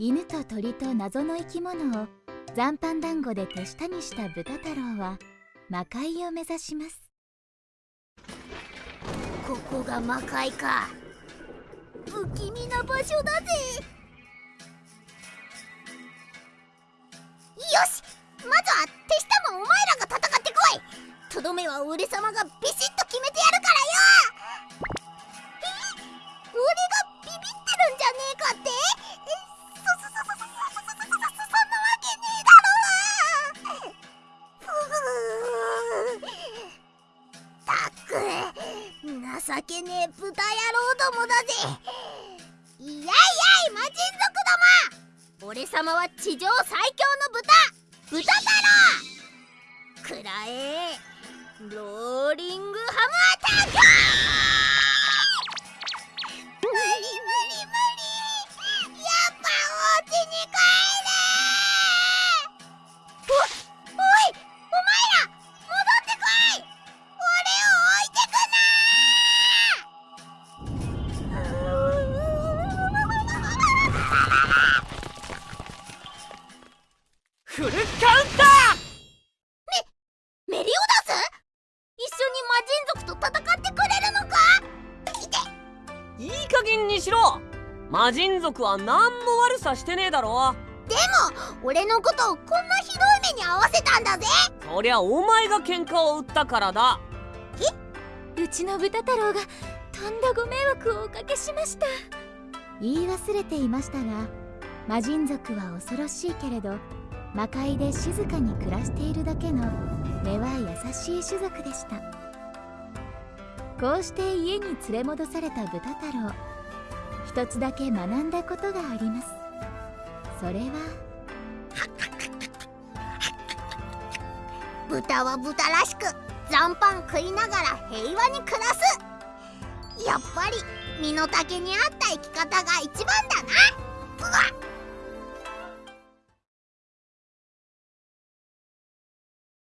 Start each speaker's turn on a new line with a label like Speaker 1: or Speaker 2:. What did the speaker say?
Speaker 1: 犬と鳥と謎の生き物を残飯団子で手下にした豚太郎は魔界を目指します。
Speaker 2: ここが魔界か。不気味な場所だぜ。よしまずは手下もお前らが戦ってこい。とどめは俺様がビシッと決めて情けねえ豚野郎どもだぜ。いやいやい魔人族ども。俺様は地上最強の豚。豚太郎。くらえローリングハムアタック。
Speaker 3: 魔人族は何も悪さしてねえだろ。
Speaker 2: でも俺のことをこんなひどい目に遭わせたんだぜ。
Speaker 3: そりゃお前が喧嘩を売ったからだ。
Speaker 1: うちの豚太郎がとんだご迷惑をおかけしました。言い忘れていましたが魔人族は恐ろしいけれど魔界で静かに暮らしているだけの根は優しい種族でした。こうして家に連れ戻された豚太郎一つだけ学んだことがあります。それは
Speaker 2: 豚は豚らしく残飯食いながら平和に暮らす。やっぱり身の丈に合った生き方が一番だな。